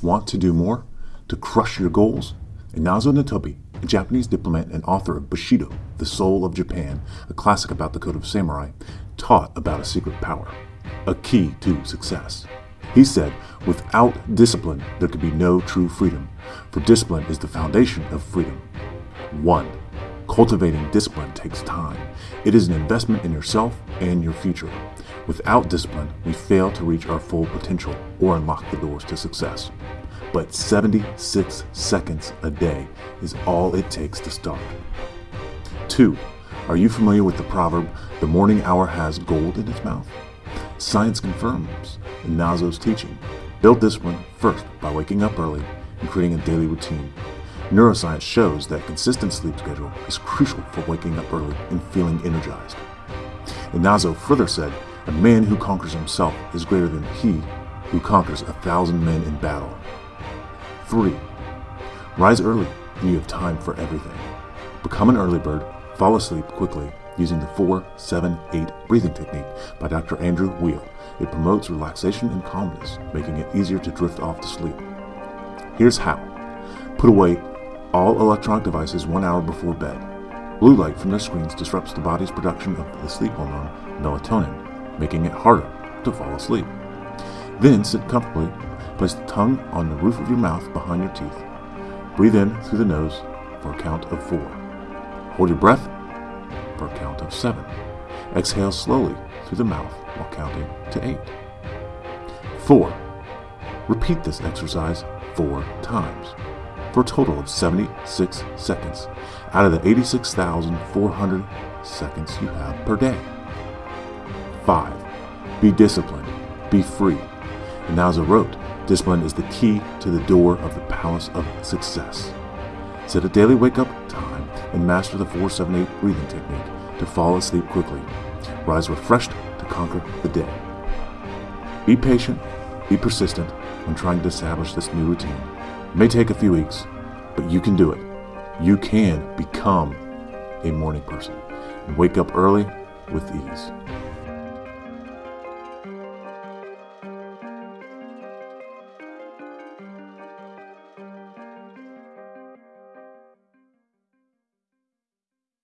Want to do more? To crush your goals? Inazo Nitobe, a Japanese diplomat and author of Bushido, The Soul of Japan, a classic about the code of samurai, taught about a secret power, a key to success. He said, without discipline, there could be no true freedom, for discipline is the foundation of freedom. 1. Cultivating discipline takes time. It is an investment in yourself and your future. Without discipline, we fail to reach our full potential or unlock the doors to success. But 76 seconds a day is all it takes to start. 2. Are you familiar with the proverb, the morning hour has gold in its mouth? Science confirms Inazo's teaching. Build discipline first by waking up early and creating a daily routine. Neuroscience shows that consistent sleep schedule is crucial for waking up early and feeling energized. Inazo further said, A man who conquers himself is greater than he who conquers a thousand men in battle. 3. Rise early and you have time for everything. Become an early bird, fall asleep quickly using the 4 7 8 breathing technique by Dr. Andrew Weil. It promotes relaxation and calmness, making it easier to drift off to sleep. Here's how put away all electronic devices one hour before bed. Blue light from their screens disrupts the body's production of the sleep hormone melatonin, making it harder to fall asleep. Then sit comfortably, place the tongue on the roof of your mouth behind your teeth. Breathe in through the nose for a count of four. Hold your breath for a count of seven. Exhale slowly through the mouth while counting to eight. Four. Repeat this exercise four times for a total of 76 seconds out of the 86,400 seconds you have per day. 5. Be disciplined. Be free. And now, as I wrote, discipline is the key to the door of the palace of success. Set a daily wake up time and master the 478 breathing technique to fall asleep quickly. Rise refreshed to conquer the day. Be patient, be persistent when trying to establish this new routine. It may take a few weeks, but you can do it. You can become a morning person and wake up early with ease.